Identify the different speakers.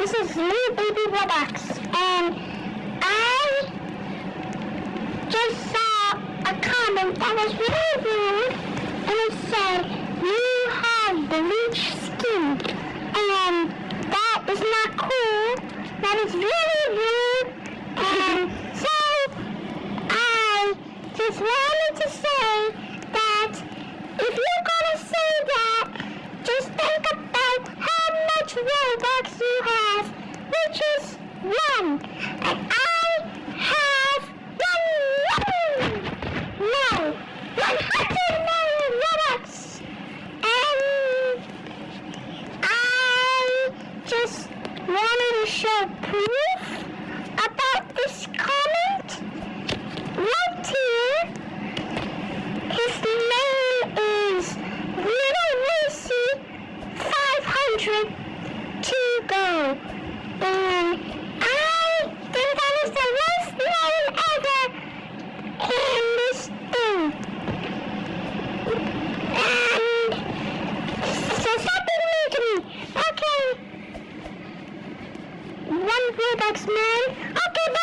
Speaker 1: this is Little Baby Robux, and I just saw a comment that was really rude, and it said, you have bleach skin, and that is not cool, that is really rude, and so I just wanted to say that if you're one. And I have one million! No, 100 million Robux! And I just wanted to show proof about this comment right here. His name is Little Lucy 500 to go. One Robux man. Okay,